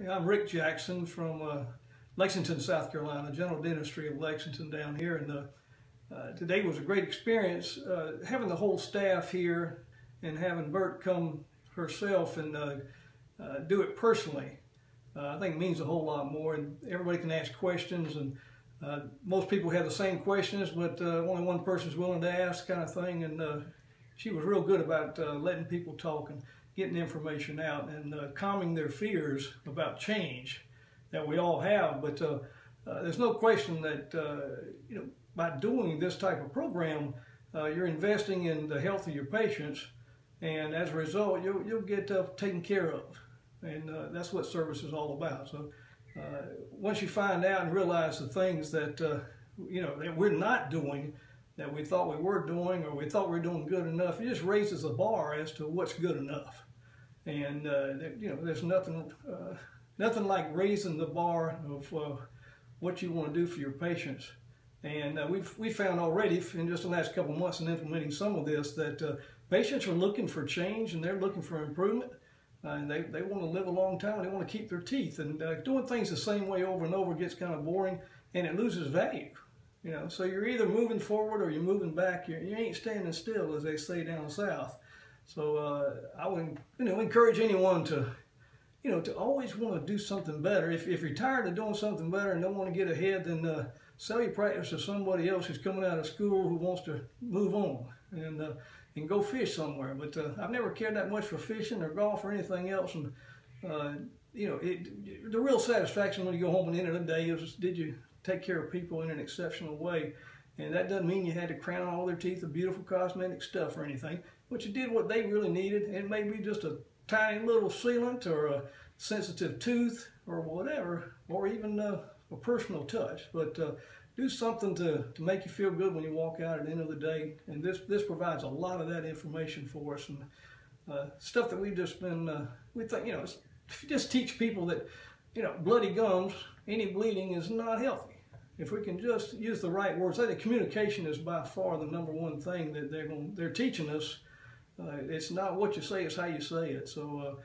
Yeah, I'm Rick Jackson from uh, Lexington, South Carolina, General Dentistry of Lexington down here. And uh, uh, today was a great experience. Uh, having the whole staff here and having Bert come herself and uh, uh, do it personally, I think means a whole lot more. And everybody can ask questions and most people have the same questions, but only one person's willing to ask kind of thing. And she was real good about letting people talk. And, getting information out and uh, calming their fears about change that we all have. But uh, uh, there's no question that uh, you know by doing this type of program, uh, you're investing in the health of your patients, and as a result, you'll you'll get uh, taken care of, and that's what service is all about. So once you find out and realize the things that you know that we're not doing that we thought we were doing or we thought we were doing good enough, it just raises the bar as to what's good enough and uh, you know there's nothing uh, nothing like raising the bar of uh, what you want to do for your patients. And uh, we've we found already in just the last couple months in implementing some of this that uh, patients are looking for change and they're looking for improvement. Uh, and they, they want to live a long time. They want to keep their teeth. And doing things the same way over and over gets kind of boring and it loses value. You know, so you're either moving forward or you're moving back. You're, you ain't standing still, as they say down south. So uh, I would you know encourage anyone to you know to always want to do something better. If, if you're tired of doing something better and don't want to get ahead, then uh, sell your practice to somebody else who's coming out of school who wants to move on and uh, and go fish somewhere. But uh, I've never cared that much for fishing or golf or anything else. And uh, you know it, the real satisfaction when you go home at the end of the day is did you take care of people in an exceptional way. And that doesn't mean you had to crown all their teeth with beautiful cosmetic stuff or anything but you did what they really needed. It may be just a tiny little sealant or a sensitive tooth or whatever, or even a personal touch. But uh, do something to, to make you feel good when you walk out at the end of the day. And this, this provides a lot of that information for us and uh, stuff that we've just been, uh, we think, you know, if you just teach people that, you know, bloody gums, any bleeding is not healthy. If we can just use the right words, I think communication is by far the number one thing that they're going, they're teaching us uh, it's not what you say, it's how you say it. So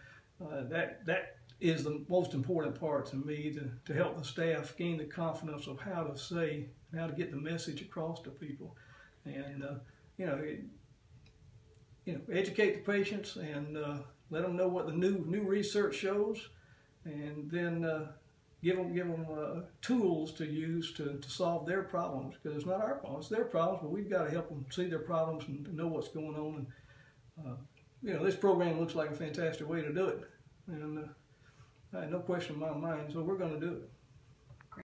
uh, uh, that that is the most important part to me to, to help the staff gain the confidence of how to say, how to get the message across to people. And, uh, you know, it, you know, educate the patients and uh, let them know what the new new research shows, and then uh, give them give them uh, tools to use to, to solve their problems because it's not our problems, it's their problems, but we've got to help them see their problems and know what's going on and uh, you know, this program looks like a fantastic way to do it. And uh, no question in my mind, so we're going to do it.